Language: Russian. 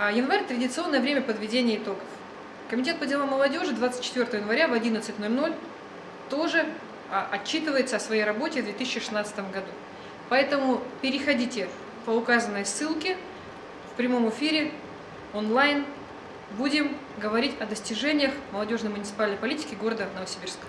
А, январь – традиционное время подведения итогов. Комитет по делам молодежи 24 января в 11.00 тоже а, отчитывается о своей работе в 2016 году. Поэтому переходите по указанной ссылке в прямом эфире, онлайн. Будем говорить о достижениях молодежной муниципальной политики города Новосибирска.